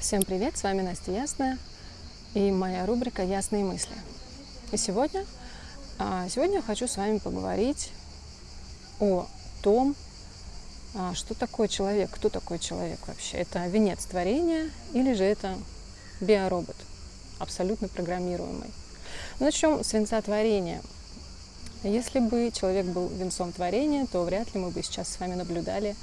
Всем привет, с вами Настя Ясная и моя рубрика «Ясные мысли». И сегодня, а, сегодня я хочу с вами поговорить о том, а, что такое человек, кто такой человек вообще. Это венец творения или же это биоробот, абсолютно программируемый. Начнем с венца творения. Если бы человек был венцом творения, то вряд ли мы бы сейчас с вами наблюдали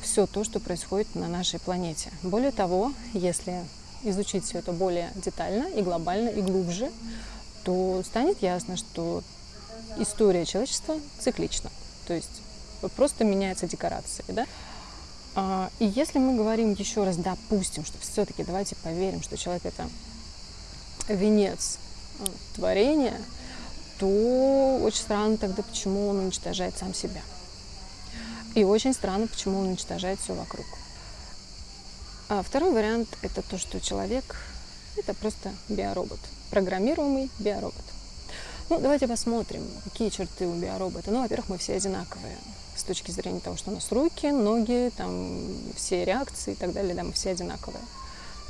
все то, что происходит на нашей планете. Более того, если изучить все это более детально и глобально и глубже, то станет ясно, что история человечества циклична. То есть просто меняются декорации. Да? А, и если мы говорим еще раз, допустим, что все-таки давайте поверим, что человек это венец э, творения, то очень странно тогда, почему он уничтожает сам себя. И очень странно, почему он уничтожает все вокруг. А второй вариант – это то, что человек – это просто биоробот, программируемый биоробот. Ну, давайте посмотрим, какие черты у биоробота. Ну, во-первых, мы все одинаковые с точки зрения того, что у нас руки, ноги, там, все реакции и так далее, да, мы все одинаковые,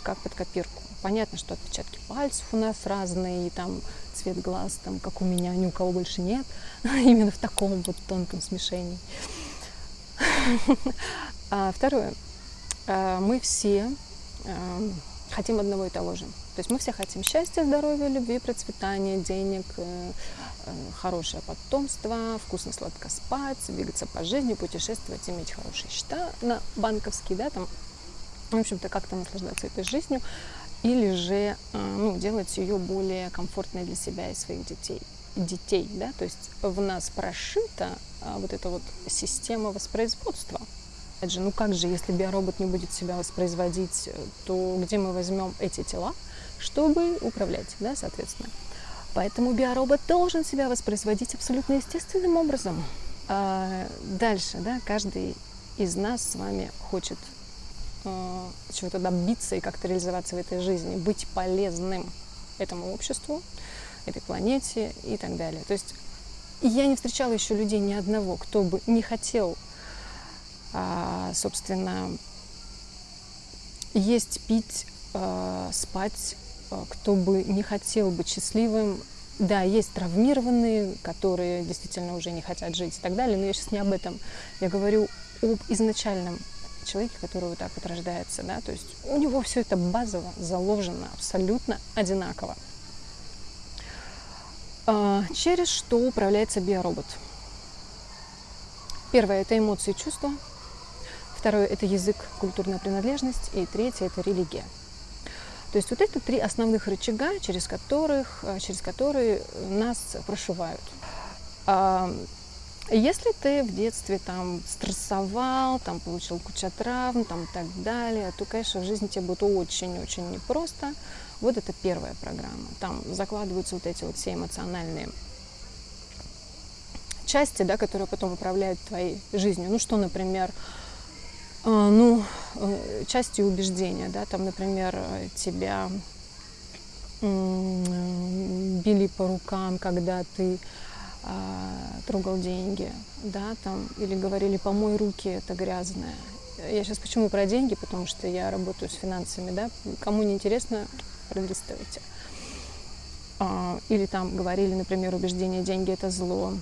как под копирку. Понятно, что отпечатки пальцев у нас разные, и там цвет глаз, там, как у меня, ни у кого больше нет, именно в таком вот тонком смешении. А второе. А, мы все а, хотим одного и того же. То есть мы все хотим счастья, здоровья, любви, процветания, денег, э, э, хорошее потомство, вкусно, сладко спать, двигаться по жизни, путешествовать, иметь хорошие счета на банковские, да, там, в общем-то, как-то наслаждаться этой жизнью, или же ну, делать ее более комфортной для себя и своих детей детей, да, то есть в нас прошита а, вот эта вот система воспроизводства. Опять же, ну как же, если биоробот не будет себя воспроизводить, то где мы возьмем эти тела, чтобы управлять, да, соответственно. Поэтому биоробот должен себя воспроизводить абсолютно естественным образом. А дальше, да, каждый из нас с вами хочет э, чего-то добиться и как-то реализоваться в этой жизни, быть полезным этому обществу, этой планете и так далее. То есть я не встречала еще людей ни одного, кто бы не хотел, а, собственно, есть, пить, а, спать, а, кто бы не хотел быть счастливым. Да, есть травмированные, которые действительно уже не хотят жить и так далее, но я сейчас не об этом. Я говорю об изначальном человеке, который вот так вот рождается, да, то есть у него все это базово заложено абсолютно одинаково. А, через что управляется биоробот. Первое – это эмоции и чувства. Второе – это язык, культурная принадлежность. И третье – это религия. То есть вот это три основных рычага, через, которых, а, через которые нас прошивают. Если ты в детстве там стрессовал, там получил кучу травм там, и так далее, то, конечно, в жизни тебе будет очень-очень непросто. Вот это первая программа. Там закладываются вот эти вот все эмоциональные части, да, которые потом управляют твоей жизнью. Ну что, например, э, ну, э, части убеждения, да, там, например, тебя били по рукам, когда ты трогал деньги, да, там, или говорили, помой руки, это грязное. Я сейчас почему про деньги, потому что я работаю с финансами, да, кому не интересно, пролистывайте. А, или там говорили, например, убеждение деньги это зло.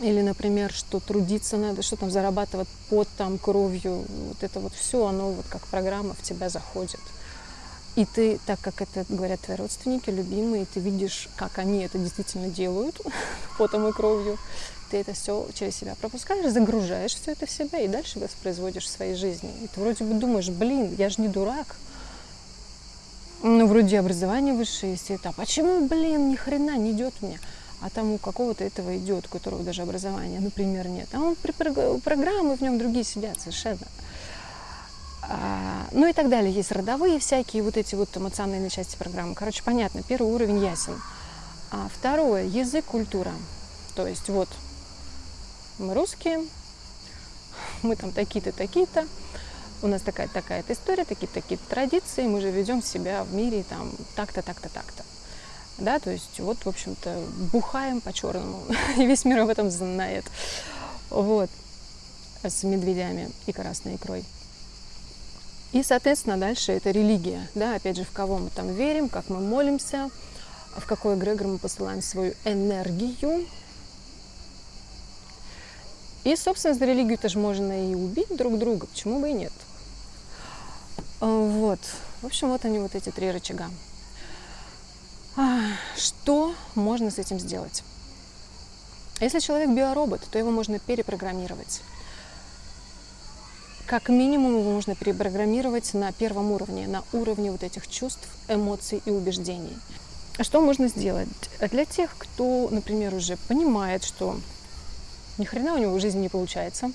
Или, например, что трудиться надо, что там зарабатывать под там кровью. Вот это вот все, оно вот как программа в тебя заходит. И ты, так как это говорят твои родственники, любимые, ты видишь, как они это действительно делают, потом и кровью, ты это все через себя пропускаешь, загружаешь все это в себя и дальше воспроизводишь в своей жизни. И ты вроде бы думаешь, блин, я же не дурак, ну, вроде образование высшее есть. А почему, блин, ни хрена не идет мне? А там у какого-то этого идет, у которого даже образования, например, нет. А он при программы в нем другие сидят совершенно. А, ну и так далее. Есть родовые всякие вот эти вот эмоциональные части программы. Короче, понятно, первый уровень ясен. А второе, язык, культура. То есть вот мы русские, мы там такие-то, такие-то, у нас такая такая-то история, такие-то такие традиции, мы же ведем себя в мире там так-то, так-то, так-то. Да, то есть вот, в общем-то, бухаем по-черному, и весь мир об этом знает. Вот, с медведями и красной икрой. И, соответственно, дальше это религия. Да, опять же, в кого мы там верим, как мы молимся, в какой эгрегор мы посылаем свою энергию. И, собственно, за религию тоже можно и убить друг друга, почему бы и нет. А, вот. В общем, вот они, вот эти три рычага. А, что можно с этим сделать? Если человек биоробот, то его можно перепрограммировать. Как минимум его можно перепрограммировать на первом уровне, на уровне вот этих чувств, эмоций и убеждений. А что можно сделать? Для тех, кто, например, уже понимает, что ни хрена у него в жизни не получается,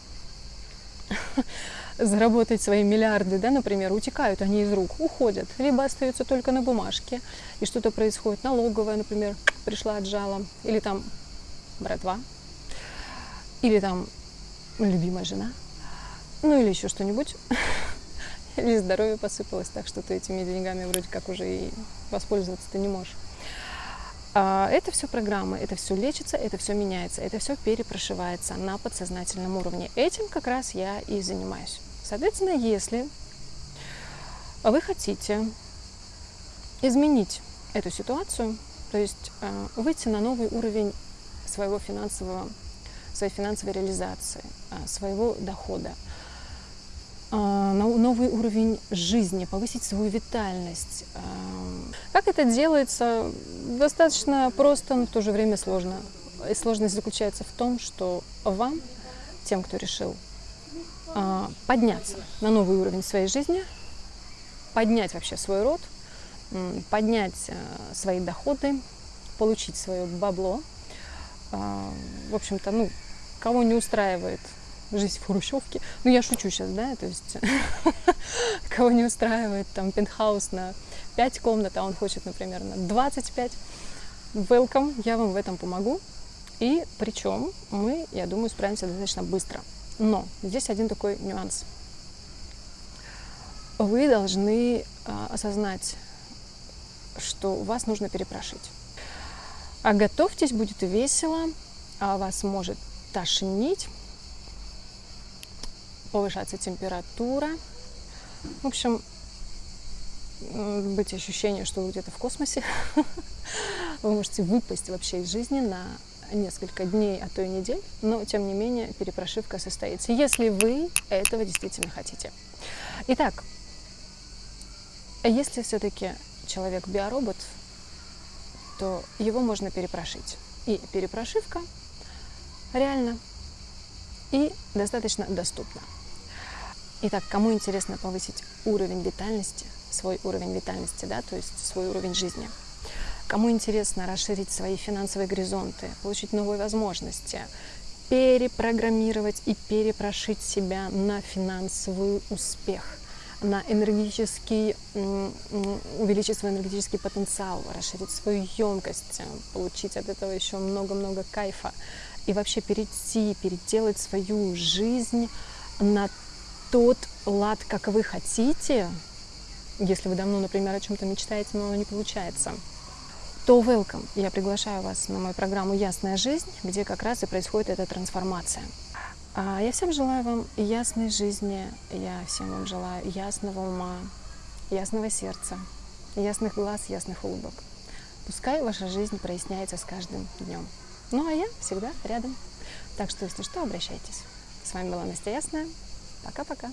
заработать свои миллиарды, да, например, утекают они из рук, уходят, либо остаются только на бумажке, и что-то происходит, налоговая, например, пришла отжала, или там братва, или там любимая жена, ну или еще что-нибудь, или здоровье посыпалось, так что ты этими деньгами вроде как уже и воспользоваться ты не можешь. А, это все программы, это все лечится, это все меняется, это все перепрошивается на подсознательном уровне. Этим как раз я и занимаюсь. Соответственно, если вы хотите изменить эту ситуацию, то есть э, выйти на новый уровень своего финансового, своей финансовой реализации, э, своего дохода, а, новый уровень жизни, повысить свою витальность. А, как это делается? Достаточно просто, но в то же время сложно. И сложность заключается в том, что вам, тем, кто решил а, подняться на новый уровень своей жизни, поднять вообще свой род, поднять свои доходы, получить свое бабло. В общем-то, ну, кого не устраивает жизнь в хрущевке. Ну, я шучу сейчас, да, то есть кого не устраивает там пентхаус на 5 комнат, а он хочет, например, на 25. Welcome, я вам в этом помогу. И причем мы, я думаю, справимся достаточно быстро. Но здесь один такой нюанс. Вы должны а, осознать, что вас нужно перепрошить. А готовьтесь, будет весело, а вас может тошнить, повышаться температура. В общем, быть ощущение, что вы где-то в космосе. Вы можете выпасть вообще из жизни на несколько дней, а то и недель, но тем не менее перепрошивка состоится, если вы этого действительно хотите. Итак, если все-таки человек биоробот, то его можно перепрошить. И перепрошивка реально и достаточно доступна. Итак, кому интересно повысить уровень витальности, свой уровень витальности, да, то есть свой уровень жизни, кому интересно расширить свои финансовые горизонты, получить новые возможности, перепрограммировать и перепрошить себя на финансовый успех, на энергетический, увеличить свой энергетический потенциал, расширить свою емкость, получить от этого еще много-много кайфа и вообще перейти, переделать свою жизнь на тот лад, как вы хотите, если вы давно, например, о чем-то мечтаете, но оно не получается, то welcome. Я приглашаю вас на мою программу «Ясная жизнь», где как раз и происходит эта трансформация. А я всем желаю вам ясной жизни, я всем вам желаю ясного ума, ясного сердца, ясных глаз, ясных улыбок. Пускай ваша жизнь проясняется с каждым днем. Ну а я всегда рядом. Так что, если что, обращайтесь. С вами была Настя Ясная. Пока-пока.